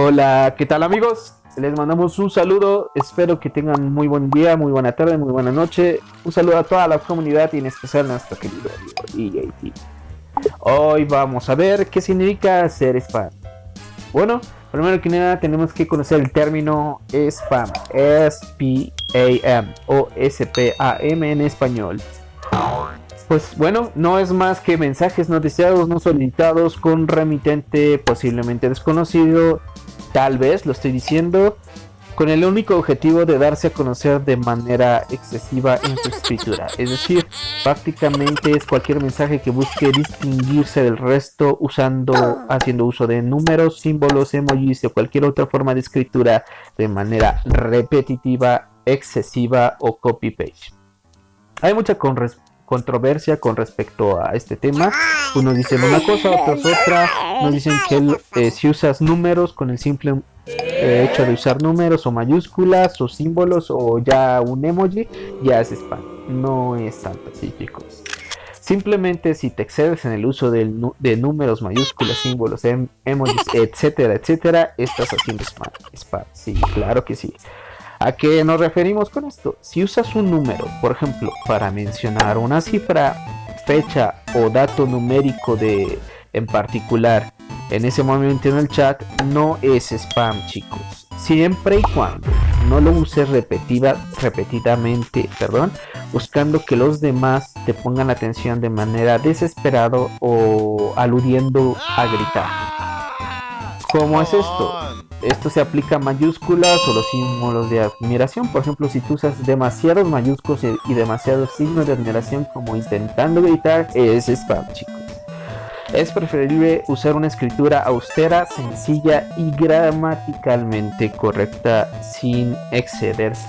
Hola, ¿qué tal amigos? Les mandamos un saludo, espero que tengan muy buen día, muy buena tarde, muy buena noche. Un saludo a toda la comunidad y en especial a nuestro querido EAT. Hoy vamos a ver qué significa ser spam. Bueno, primero que nada tenemos que conocer el término spam, S-P-A-M o S-P-A-M en español. Pues bueno, no es más que mensajes no deseados, no solicitados con remitente posiblemente desconocido, tal vez lo estoy diciendo, con el único objetivo de darse a conocer de manera excesiva en su escritura. Es decir, prácticamente es cualquier mensaje que busque distinguirse del resto usando, haciendo uso de números, símbolos, emojis o cualquier otra forma de escritura de manera repetitiva, excesiva o copy-paste. Hay mucha controversia con respecto a este tema. Unos dicen una cosa, otros otra. Nos dicen que eh, si usas números con el simple eh, hecho de usar números o mayúsculas o símbolos o ya un emoji, ya es spam. No es tanto así, chicos. Simplemente si te excedes en el uso de, de números, mayúsculas, símbolos, em, emojis, etcétera, etcétera, estás haciendo spam. Spam, sí, claro que sí. ¿A qué nos referimos con esto? Si usas un número, por ejemplo, para mencionar una cifra, fecha o dato numérico de en particular en ese momento en el chat, no es spam, chicos. Siempre y cuando no lo uses repetida, repetidamente, perdón, buscando que los demás te pongan atención de manera desesperado o aludiendo a gritar. ¿Cómo es esto? esto se aplica a mayúsculas o los símbolos de admiración. Por ejemplo, si tú usas demasiados mayúsculos y demasiados signos de admiración como intentando gritar, es spam, chicos. Es preferible usar una escritura austera, sencilla y gramaticalmente correcta sin excederse.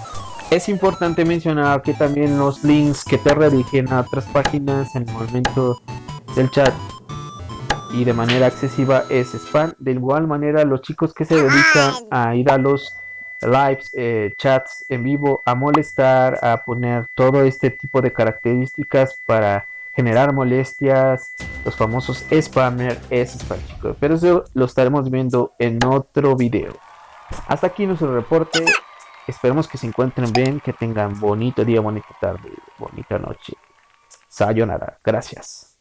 Es importante mencionar que también los links que te redirigen a otras páginas en el momento del chat y de manera excesiva es spam. De igual manera, los chicos que se dedican a ir a los lives, eh, chats en vivo, a molestar, a poner todo este tipo de características para generar molestias, los famosos spammer, es spam chicos. Pero eso lo estaremos viendo en otro video. Hasta aquí nuestro reporte. Esperemos que se encuentren bien, que tengan bonito día, bonita tarde, bonita noche. Sayonara. Gracias.